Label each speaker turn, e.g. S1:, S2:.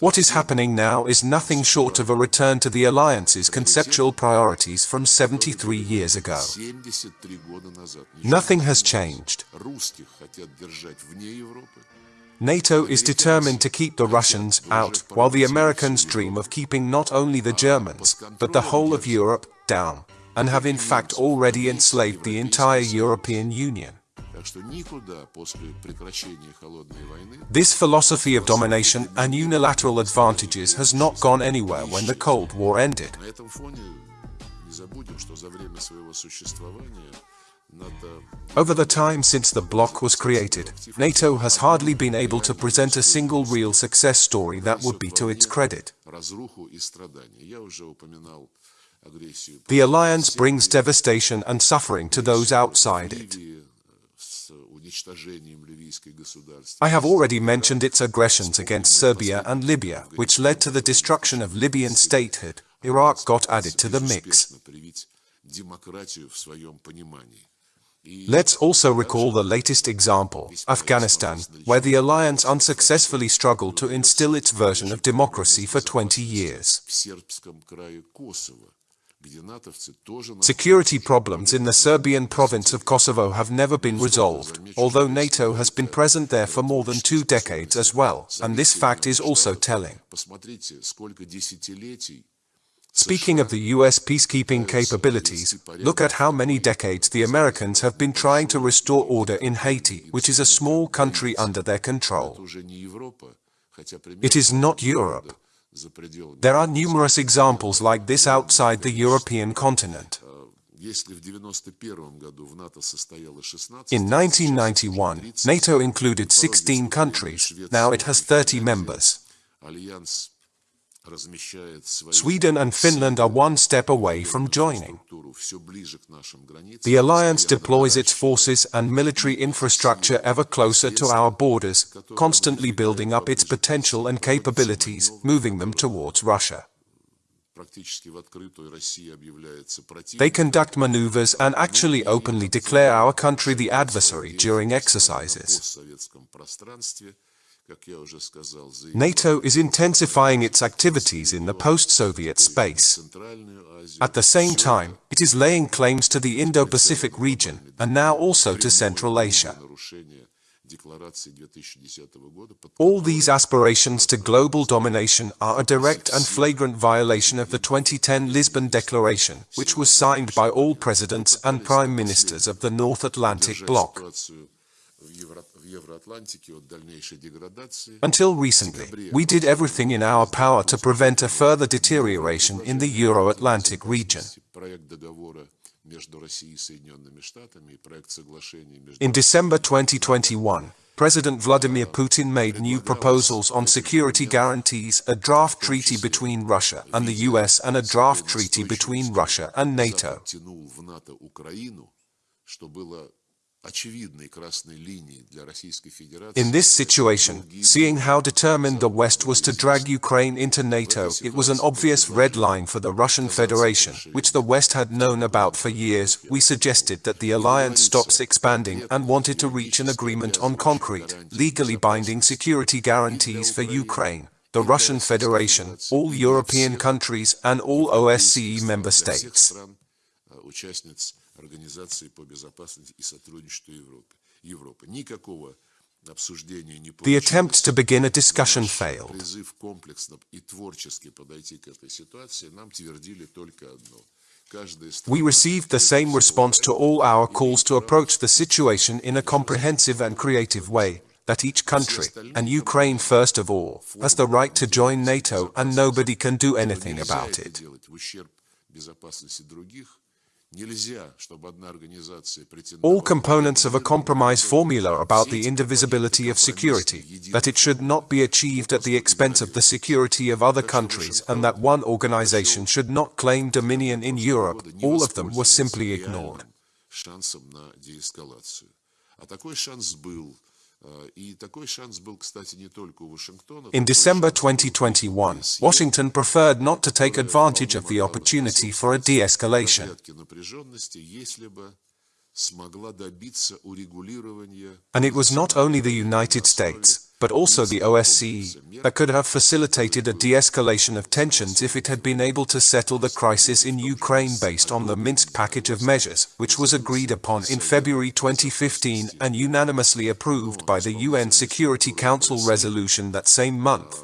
S1: What is happening now is nothing short of a return to the alliance's conceptual priorities from 73 years ago. Nothing has changed. NATO is determined to keep the Russians out, while the Americans dream of keeping not only the Germans, but the whole of Europe, down, and have in fact already enslaved the entire European Union. This philosophy of domination and unilateral advantages has not gone anywhere when the Cold War ended. Over the time since the bloc was created, NATO has hardly been able to present a single real success story that would be to its credit. The alliance brings devastation and suffering to those outside it. I have already mentioned its aggressions against Serbia and Libya, which led to the destruction of Libyan statehood. Iraq got added to the mix. Let's also recall the latest example, Afghanistan, where the alliance unsuccessfully struggled to instill its version of democracy for 20 years. Security problems in the Serbian province of Kosovo have never been resolved, although NATO has been present there for more than two decades as well, and this fact is also telling. Speaking of the US peacekeeping capabilities, look at how many decades the Americans have been trying to restore order in Haiti, which is a small country under their control. It is not Europe. There are numerous examples like this outside the European continent. In 1991, NATO included 16 countries, now it has 30 members. Sweden and Finland are one step away from joining. The alliance deploys its forces and military infrastructure ever closer to our borders, constantly building up its potential and capabilities, moving them towards Russia. They conduct maneuvers and actually openly declare our country the adversary during exercises. NATO is intensifying its activities in the post-Soviet space. At the same time, it is laying claims to the Indo-Pacific region, and now also to Central Asia. All these aspirations to global domination are a direct and flagrant violation of the 2010 Lisbon Declaration, which was signed by all presidents and prime ministers of the North Atlantic Bloc. Until recently, we did everything in our power to prevent a further deterioration in the Euro-Atlantic region. In December 2021, President Vladimir Putin made new proposals on security guarantees, a draft treaty between Russia and the US and a draft treaty between Russia and NATO. In this situation, seeing how determined the West was to drag Ukraine into NATO, it was an obvious red line for the Russian Federation, which the West had known about for years. We suggested that the alliance stops expanding and wanted to reach an agreement on concrete, legally binding security guarantees for Ukraine, the Russian Federation, all European countries and all OSCE member states. Организации по безопасности и сотрудничеству Европы. Европы. Никакого обсуждения не The attempt to begin a discussion failed. Призыв комплексно и творчески подойти к этой ситуации нам твердили только одно. We received the same response to all our calls to approach the situation in a comprehensive and creative way, that each country, and Ukraine first of all, has the right to join NATO and nobody can do anything about it. All components of a compromise formula about the indivisibility of security, that it should not be achieved at the expense of the security of other countries and that one organization should not claim dominion in Europe, all of them were simply ignored. In December 2021, Washington preferred not to take advantage of the opportunity for a de-escalation.
S2: And it was not only the United States, but also the OSCE, that could have facilitated a de-escalation of tensions if it had been able to settle the crisis in Ukraine based on the Minsk package of measures, which was agreed upon in February 2015 and unanimously approved by the UN Security Council resolution that same month.